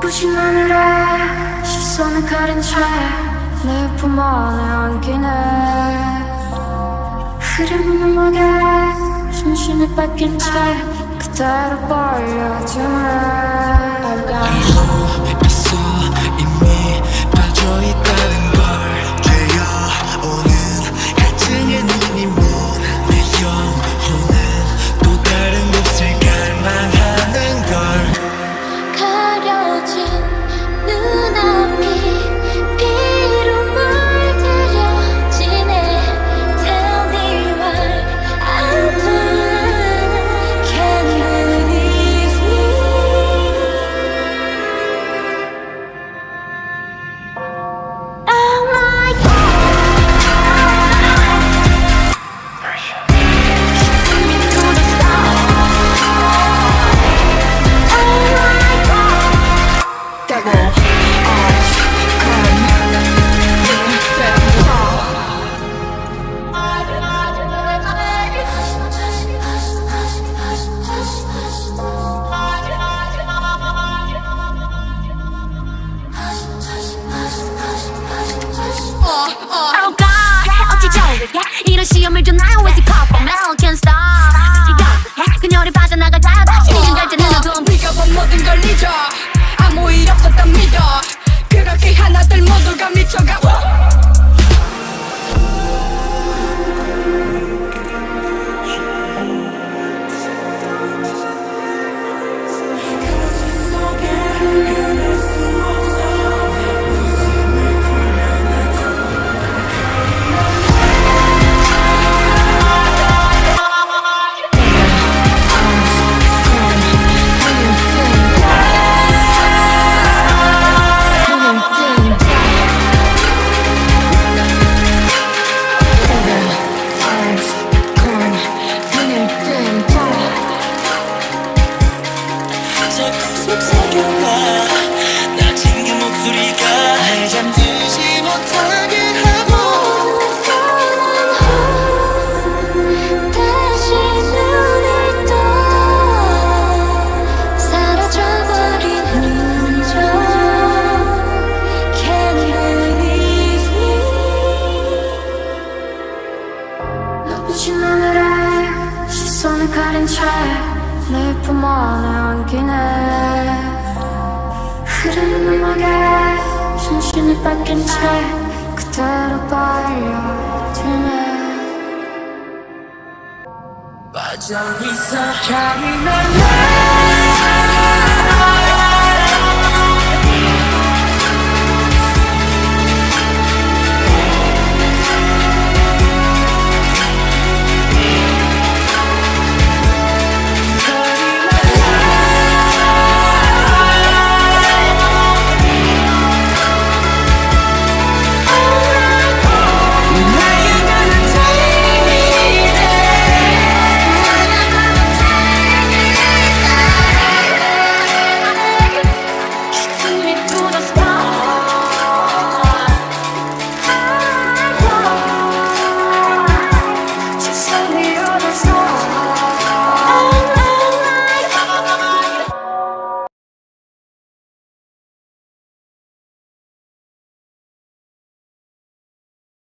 눈부신 하늘에 시선을 가린 채 내 품 안에 안기네. 흐르는 음악에 정신을 뺏긴 채 그대로 빨려드네 Oh God, 어찌 저렇게 이런 시험을 줘 it come from? I can't stop 그녀를 빠 시선을 가린 채내 품 안에 안기네. 흐르는 음악에 정신을 뺏긴 채 그대로 빨려드네. 빠져 있어 향이 날래